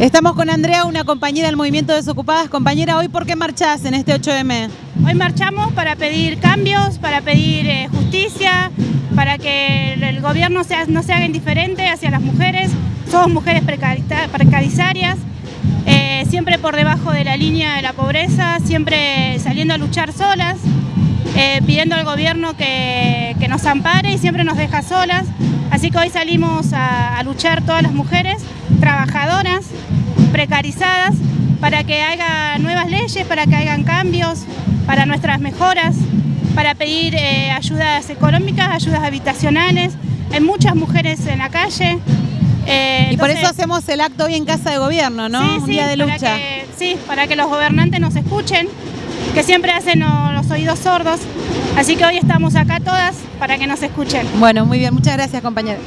Estamos con Andrea, una compañera del Movimiento Desocupadas. Compañera, ¿hoy por qué marchás en este 8M? Hoy marchamos para pedir cambios, para pedir eh, justicia, para que el gobierno sea, no se haga indiferente hacia las mujeres. Somos mujeres precarizarias, eh, siempre por debajo de la línea de la pobreza, siempre saliendo a luchar solas, eh, pidiendo al gobierno que, que, nos ampare y siempre nos deja solas. Así que hoy salimos a, a luchar todas las mujeres trabajadoras, precarizadas, para que haya nuevas leyes, para que hagan cambios, para nuestras mejoras, para pedir eh, ayudas económicas, ayudas habitacionales. Hay muchas mujeres en la calle. Eh, y por eso hacemos el acto hoy en Casa de Gobierno, ¿no? Sí, Un día de lucha. Que, sí, para que los gobernantes nos escuchen, que siempre hacen los oídos sordos. Así que hoy estamos acá todas para que nos escuchen. Bueno, muy bien. Muchas gracias, compañera.